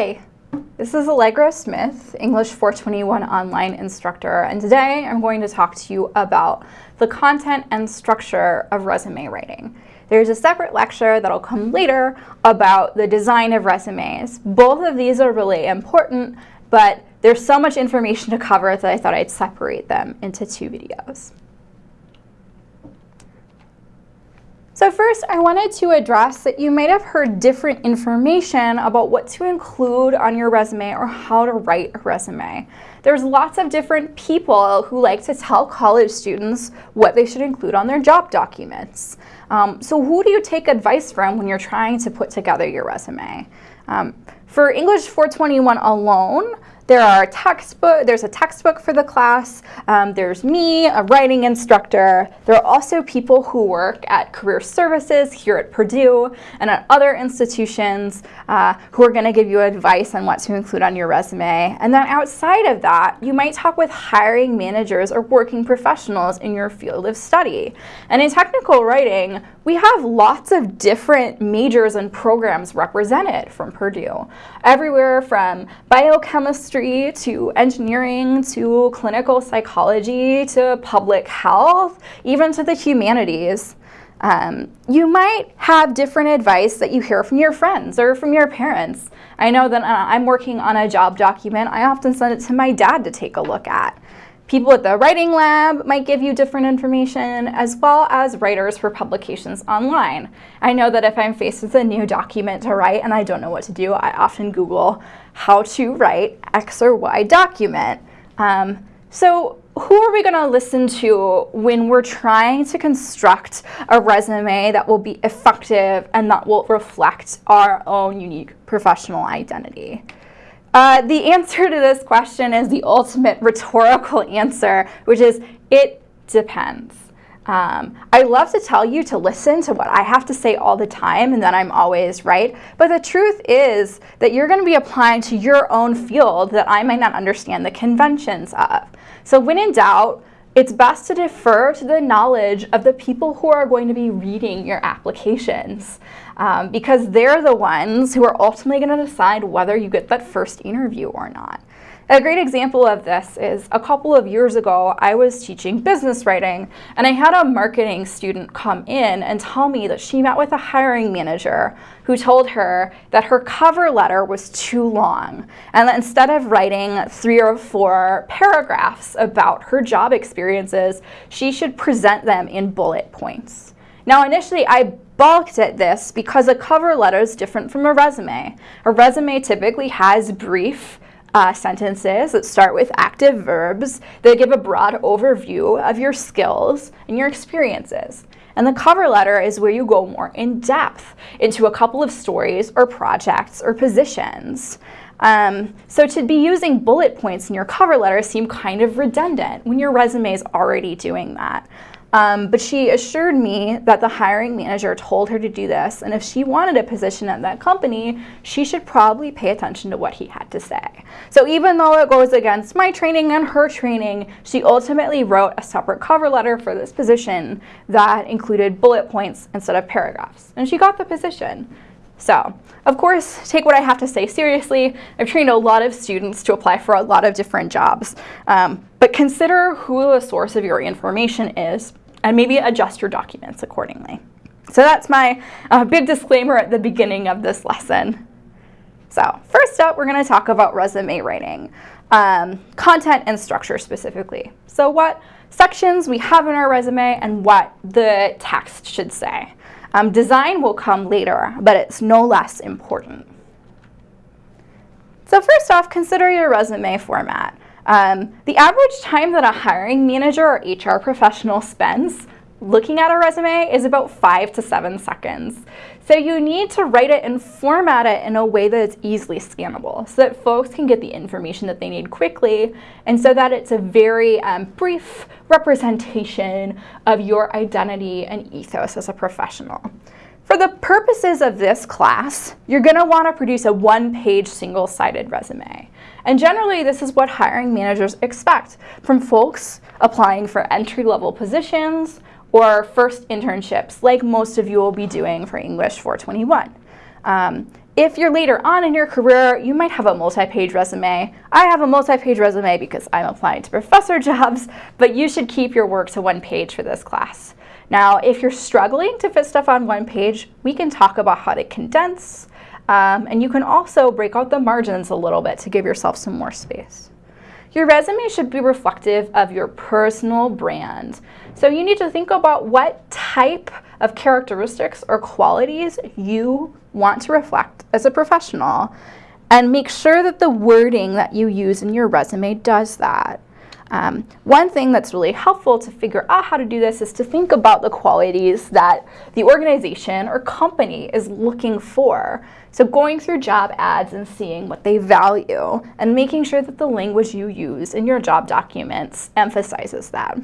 Hi, this is Allegra Smith, English 421 online instructor, and today I'm going to talk to you about the content and structure of resume writing. There's a separate lecture that'll come later about the design of resumes. Both of these are really important, but there's so much information to cover that I thought I'd separate them into two videos. First, I wanted to address that you might have heard different information about what to include on your resume or how to write a resume. There's lots of different people who like to tell college students what they should include on their job documents. Um, so who do you take advice from when you're trying to put together your resume? Um, for English 421 alone, there are textbook, there's a textbook for the class. Um, there's me, a writing instructor. There are also people who work at career services here at Purdue and at other institutions uh, who are going to give you advice on what to include on your resume. And then outside of that, you might talk with hiring managers or working professionals in your field of study. And in technical writing, we have lots of different majors and programs represented from Purdue. Everywhere from biochemistry to engineering to clinical psychology to public health, even to the humanities. Um, you might have different advice that you hear from your friends or from your parents. I know that uh, I'm working on a job document. I often send it to my dad to take a look at. People at the writing lab might give you different information, as well as writers for publications online. I know that if I'm faced with a new document to write and I don't know what to do, I often Google how to write X or Y document. Um, so who are we going to listen to when we're trying to construct a resume that will be effective and that will reflect our own unique professional identity? Uh, the answer to this question is the ultimate rhetorical answer, which is it depends. Um, I love to tell you to listen to what I have to say all the time and then I'm always right. But the truth is that you're going to be applying to your own field that I might not understand the conventions of. So when in doubt, it's best to defer to the knowledge of the people who are going to be reading your applications um, because they're the ones who are ultimately going to decide whether you get that first interview or not. A great example of this is a couple of years ago, I was teaching business writing and I had a marketing student come in and tell me that she met with a hiring manager who told her that her cover letter was too long and that instead of writing three or four paragraphs about her job experiences, she should present them in bullet points. Now initially I balked at this because a cover letter is different from a resume. A resume typically has brief uh, sentences that start with active verbs that give a broad overview of your skills and your experiences. And the cover letter is where you go more in depth into a couple of stories or projects or positions. Um, so to be using bullet points in your cover letter seem kind of redundant when your resume is already doing that. Um, but she assured me that the hiring manager told her to do this, and if she wanted a position at that company, she should probably pay attention to what he had to say. So even though it goes against my training and her training, she ultimately wrote a separate cover letter for this position that included bullet points instead of paragraphs, and she got the position. So, of course, take what I have to say seriously. I've trained a lot of students to apply for a lot of different jobs, um, but consider who the source of your information is and maybe adjust your documents accordingly. So that's my uh, big disclaimer at the beginning of this lesson. So first up, we're going to talk about resume writing, um, content and structure specifically. So what sections we have in our resume and what the text should say. Um, design will come later, but it's no less important. So first off, consider your resume format. Um, the average time that a hiring manager or HR professional spends looking at a resume is about five to seven seconds. So you need to write it and format it in a way that it's easily scannable so that folks can get the information that they need quickly and so that it's a very um, brief representation of your identity and ethos as a professional. For the purposes of this class, you're going to want to produce a one-page single-sided resume. And generally, this is what hiring managers expect from folks applying for entry-level positions or first internships, like most of you will be doing for English 421. Um, if you're later on in your career, you might have a multi-page resume. I have a multi-page resume because I'm applying to professor jobs, but you should keep your work to one page for this class. Now, if you're struggling to fit stuff on one page, we can talk about how to condense, um, and you can also break out the margins a little bit to give yourself some more space. Your resume should be reflective of your personal brand. So you need to think about what type of characteristics or qualities you want to reflect as a professional and make sure that the wording that you use in your resume does that. Um, one thing that's really helpful to figure out how to do this is to think about the qualities that the organization or company is looking for. So going through job ads and seeing what they value and making sure that the language you use in your job documents emphasizes that.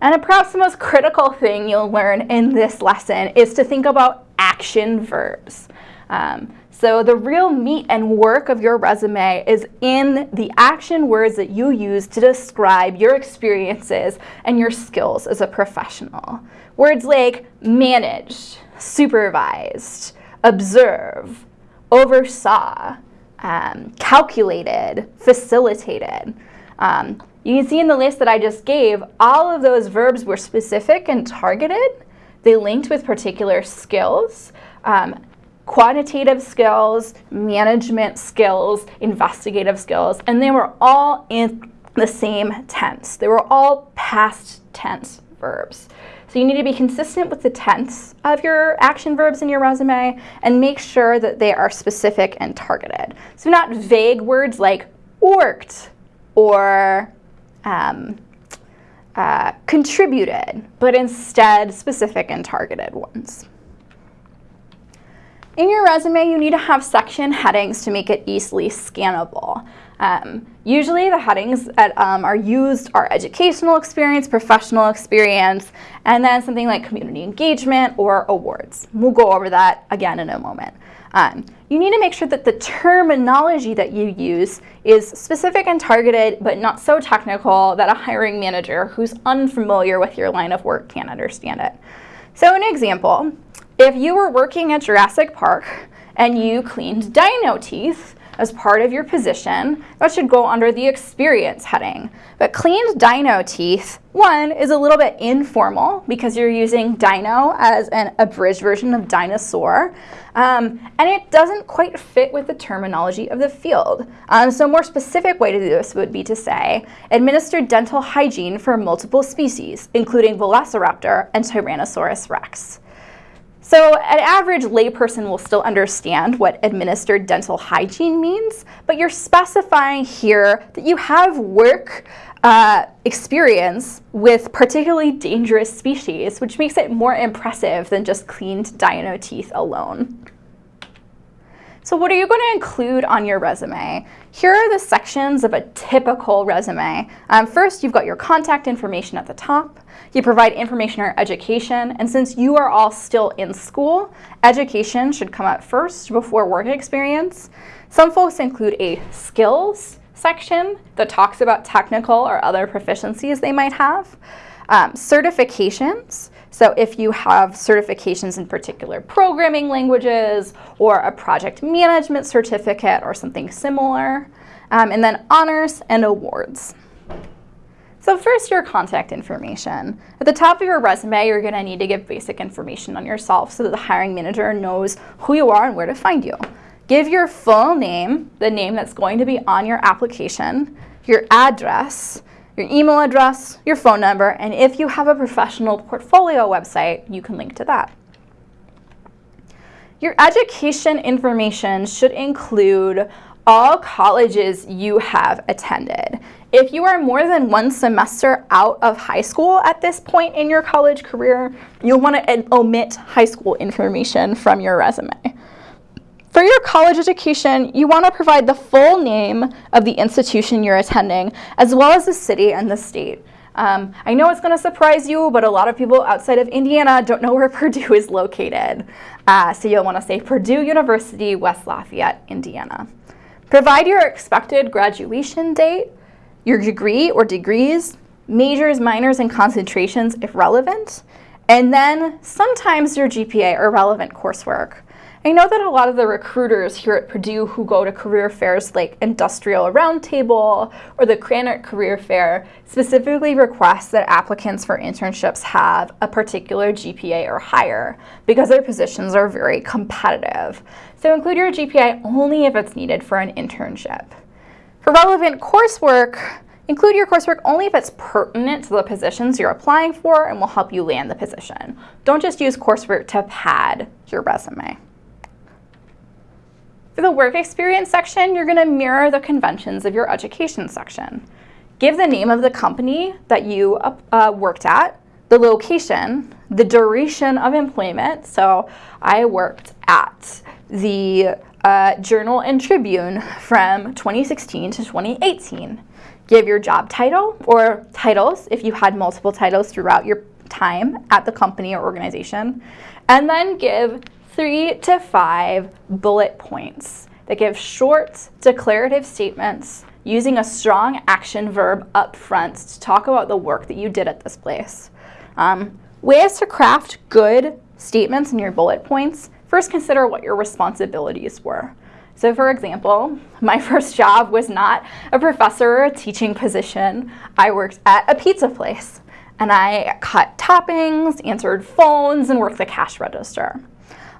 And perhaps the most critical thing you'll learn in this lesson is to think about action verbs. Um, so the real meat and work of your resume is in the action words that you use to describe your experiences and your skills as a professional. Words like managed, supervised, observe, oversaw, um, calculated, facilitated. Um, you can see in the list that I just gave, all of those verbs were specific and targeted. They linked with particular skills. Um, quantitative skills, management skills, investigative skills, and they were all in the same tense. They were all past tense verbs. So you need to be consistent with the tense of your action verbs in your resume and make sure that they are specific and targeted. So not vague words like worked or um, uh, contributed, but instead specific and targeted ones. In your resume, you need to have section headings to make it easily scannable. Um, usually the headings that um, are used are educational experience, professional experience, and then something like community engagement or awards. We'll go over that again in a moment. Um, you need to make sure that the terminology that you use is specific and targeted, but not so technical that a hiring manager who's unfamiliar with your line of work can't understand it. So an example, if you were working at Jurassic Park and you cleaned dino teeth as part of your position, that should go under the experience heading. But cleaned dino teeth, one, is a little bit informal because you're using dino as an abridged version of dinosaur, um, and it doesn't quite fit with the terminology of the field. Um, so a more specific way to do this would be to say, administer dental hygiene for multiple species, including Velociraptor and Tyrannosaurus rex. So an average layperson will still understand what administered dental hygiene means, but you're specifying here that you have work uh, experience with particularly dangerous species, which makes it more impressive than just cleaned dino teeth alone. So what are you going to include on your resume? Here are the sections of a typical resume. Um, first, you've got your contact information at the top. You provide information on education, and since you are all still in school, education should come up first before work experience. Some folks include a skills section that talks about technical or other proficiencies they might have. Um, certifications, so if you have certifications in particular programming languages or a project management certificate or something similar, um, and then honors and awards. So first, your contact information. At the top of your resume, you're going to need to give basic information on yourself so that the hiring manager knows who you are and where to find you. Give your full name, the name that's going to be on your application, your address, your email address, your phone number, and if you have a professional portfolio website, you can link to that. Your education information should include all colleges you have attended. If you are more than one semester out of high school at this point in your college career, you'll want to omit high school information from your resume. For your college education, you want to provide the full name of the institution you're attending, as well as the city and the state. Um, I know it's going to surprise you, but a lot of people outside of Indiana don't know where Purdue is located. Uh, so you'll want to say Purdue University, West Lafayette, Indiana. Provide your expected graduation date, your degree or degrees, majors, minors, and concentrations if relevant, and then sometimes your GPA or relevant coursework. I know that a lot of the recruiters here at Purdue who go to career fairs like Industrial Roundtable or the Krannert Career Fair specifically request that applicants for internships have a particular GPA or higher because their positions are very competitive. So include your GPA only if it's needed for an internship. For relevant coursework, Include your coursework only if it's pertinent to the positions you're applying for and will help you land the position. Don't just use coursework to pad your resume. For the work experience section, you're going to mirror the conventions of your education section. Give the name of the company that you uh, worked at, the location, the duration of employment. So I worked at the uh, Journal and Tribune from 2016 to 2018 give your job title or titles if you had multiple titles throughout your time at the company or organization, and then give three to five bullet points that give short declarative statements using a strong action verb up front to talk about the work that you did at this place. Um, ways to craft good statements in your bullet points, first consider what your responsibilities were. So for example, my first job was not a professor or a teaching position. I worked at a pizza place and I cut toppings, answered phones, and worked the cash register.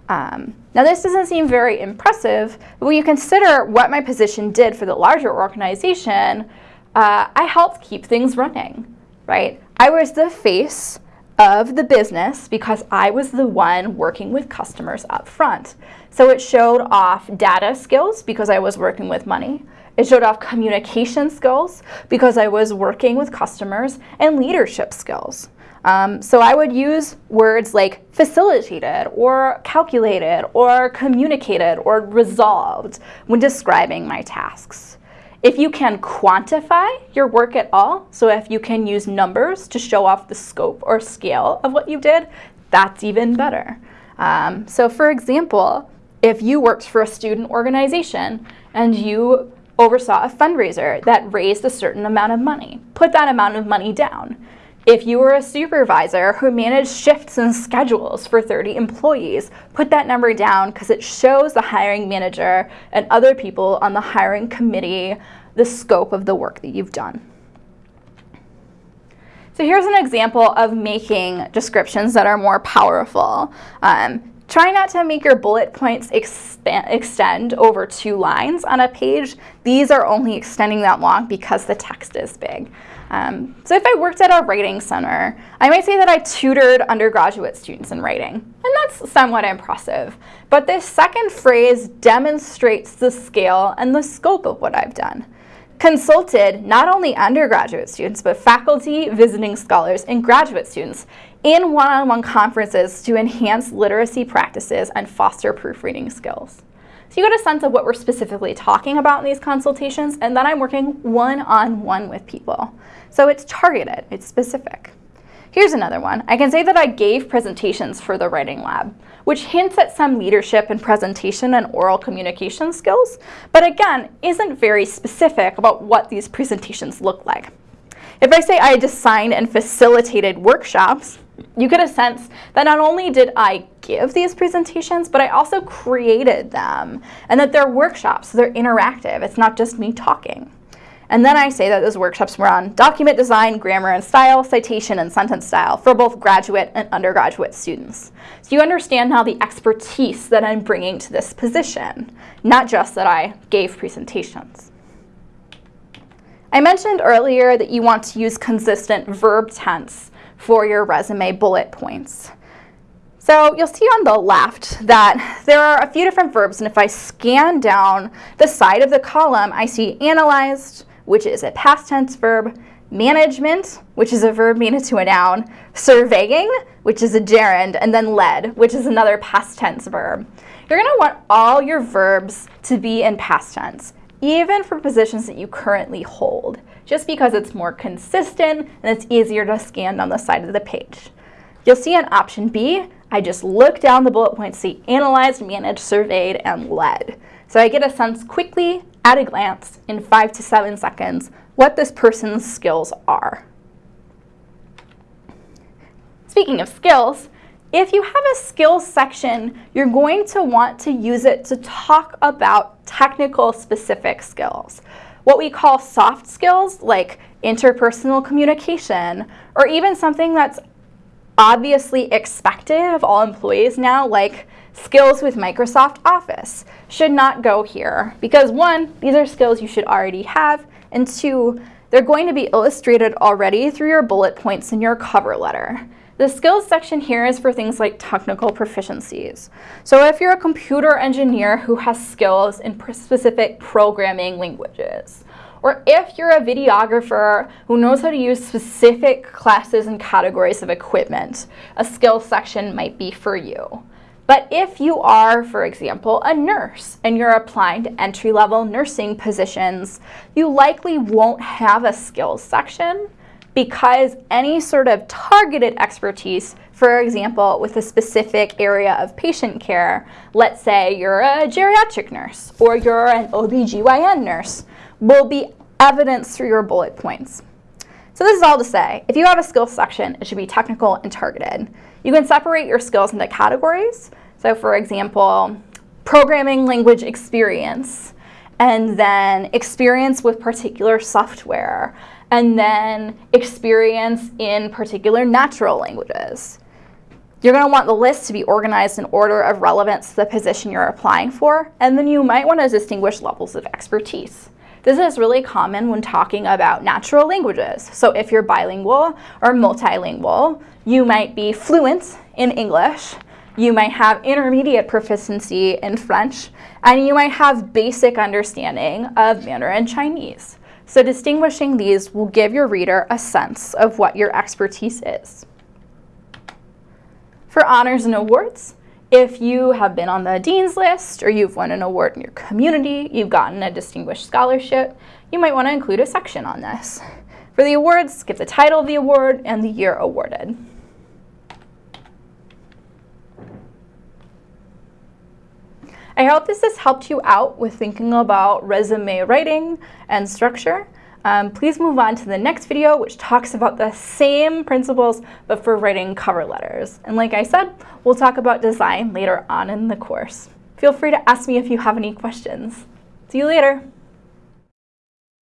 Um, now this doesn't seem very impressive, but when you consider what my position did for the larger organization, uh, I helped keep things running, right? I was the face of the business because I was the one working with customers up front. So it showed off data skills because I was working with money. It showed off communication skills because I was working with customers and leadership skills. Um, so I would use words like facilitated or calculated or communicated or resolved when describing my tasks. If you can quantify your work at all, so if you can use numbers to show off the scope or scale of what you did, that's even better. Um, so for example, if you worked for a student organization and you oversaw a fundraiser that raised a certain amount of money, put that amount of money down. If you were a supervisor who managed shifts and schedules for 30 employees, put that number down because it shows the hiring manager and other people on the hiring committee the scope of the work that you've done. So here's an example of making descriptions that are more powerful. Um, try not to make your bullet points extend over two lines on a page. These are only extending that long because the text is big. Um, so if I worked at a writing center, I might say that I tutored undergraduate students in writing, and that's somewhat impressive. But this second phrase demonstrates the scale and the scope of what I've done. Consulted not only undergraduate students, but faculty, visiting scholars, and graduate students in one-on-one -on -one conferences to enhance literacy practices and foster proofreading skills. So you get a sense of what we're specifically talking about in these consultations, and then I'm working one-on-one -on -one with people. So it's targeted, it's specific. Here's another one. I can say that I gave presentations for the writing lab, which hints at some leadership and presentation and oral communication skills, but again, isn't very specific about what these presentations look like. If I say I designed and facilitated workshops, you get a sense that not only did I give these presentations, but I also created them and that they're workshops, so they're interactive. It's not just me talking. And then I say that those workshops were on document design, grammar and style, citation and sentence style for both graduate and undergraduate students. So you understand now the expertise that I'm bringing to this position, not just that I gave presentations. I mentioned earlier that you want to use consistent verb tense for your resume bullet points. So you'll see on the left that there are a few different verbs, and if I scan down the side of the column, I see analyzed, which is a past tense verb, management, which is a verb made into a noun, surveying, which is a gerund, and then led, which is another past tense verb. You're going to want all your verbs to be in past tense, even for positions that you currently hold just because it's more consistent and it's easier to scan on the side of the page. You'll see on option B, I just look down the bullet points, see analyzed, managed, surveyed, and led. So I get a sense quickly, at a glance, in five to seven seconds, what this person's skills are. Speaking of skills, If you have a skills section, you're going to want to use it to talk about technical specific skills. What we call soft skills, like interpersonal communication, or even something that's obviously expected of all employees now, like skills with Microsoft Office, should not go here. Because one, these are skills you should already have, and two, they're going to be illustrated already through your bullet points in your cover letter. The skills section here is for things like technical proficiencies. So if you're a computer engineer who has skills in specific programming languages, or if you're a videographer who knows how to use specific classes and categories of equipment, a skills section might be for you. But if you are, for example, a nurse and you're applying to entry-level nursing positions, you likely won't have a skills section because any sort of targeted expertise, for example, with a specific area of patient care, let's say you're a geriatric nurse or you're an OBGYN nurse, will be evidenced through your bullet points. So this is all to say, if you have a skills section, it should be technical and targeted. You can separate your skills into categories. So for example, programming language experience, and then experience with particular software, and then experience in particular natural languages. You're going to want the list to be organized in order of relevance to the position you're applying for, and then you might want to distinguish levels of expertise. This is really common when talking about natural languages. So if you're bilingual or multilingual, you might be fluent in English, you might have intermediate proficiency in French, and you might have basic understanding of Mandarin Chinese. So distinguishing these will give your reader a sense of what your expertise is. For honors and awards, if you have been on the Dean's List or you've won an award in your community, you've gotten a distinguished scholarship, you might want to include a section on this. For the awards, give the title of the award and the year awarded. I hope this has helped you out with thinking about resume writing and structure. Um, please move on to the next video, which talks about the same principles, but for writing cover letters. And like I said, we'll talk about design later on in the course. Feel free to ask me if you have any questions. See you later.